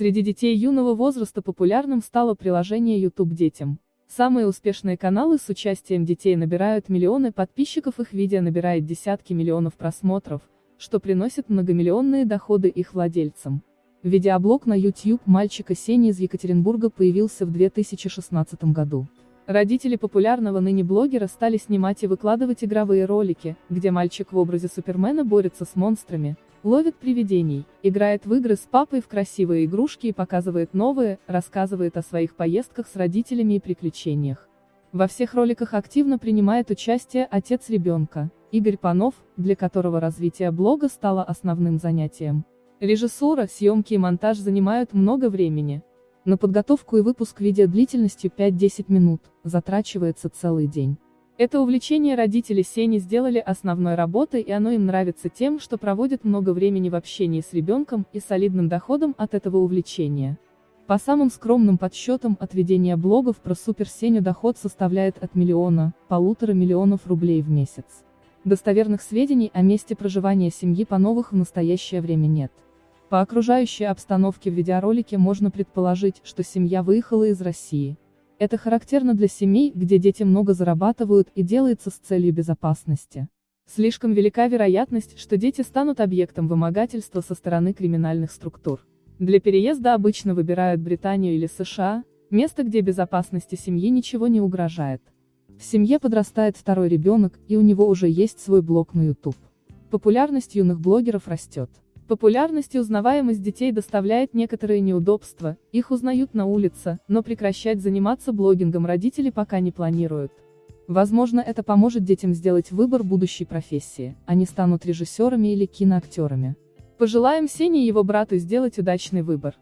Среди детей юного возраста популярным стало приложение YouTube детям. Самые успешные каналы с участием детей набирают миллионы подписчиков, их видео набирает десятки миллионов просмотров, что приносит многомиллионные доходы их владельцам. Видеоблог на YouTube мальчика Сени из Екатеринбурга появился в 2016 году. Родители популярного ныне блогера стали снимать и выкладывать игровые ролики, где мальчик в образе Супермена борется с монстрами, ловит привидений, играет в игры с папой в красивые игрушки и показывает новые, рассказывает о своих поездках с родителями и приключениях. Во всех роликах активно принимает участие отец ребенка, Игорь Панов, для которого развитие блога стало основным занятием. Режиссура, съемки и монтаж занимают много времени. На подготовку и выпуск видео длительностью 5-10 минут, затрачивается целый день. Это увлечение родители Сени сделали основной работой и оно им нравится тем, что проводят много времени в общении с ребенком и солидным доходом от этого увлечения. По самым скромным подсчетам от ведения блогов про Супер Сеню доход составляет от миллиона, полутора миллионов рублей в месяц. Достоверных сведений о месте проживания семьи Пановых в настоящее время нет. По окружающей обстановке в видеоролике можно предположить, что семья выехала из России. Это характерно для семей, где дети много зарабатывают и делается с целью безопасности. Слишком велика вероятность, что дети станут объектом вымогательства со стороны криминальных структур. Для переезда обычно выбирают Британию или США, место, где безопасности семьи ничего не угрожает. В семье подрастает второй ребенок, и у него уже есть свой блог на YouTube. Популярность юных блогеров растет. Популярность и узнаваемость детей доставляет некоторые неудобства, их узнают на улице, но прекращать заниматься блогингом родители пока не планируют. Возможно, это поможет детям сделать выбор будущей профессии, они станут режиссерами или киноактерами. Пожелаем Сене и его брату сделать удачный выбор.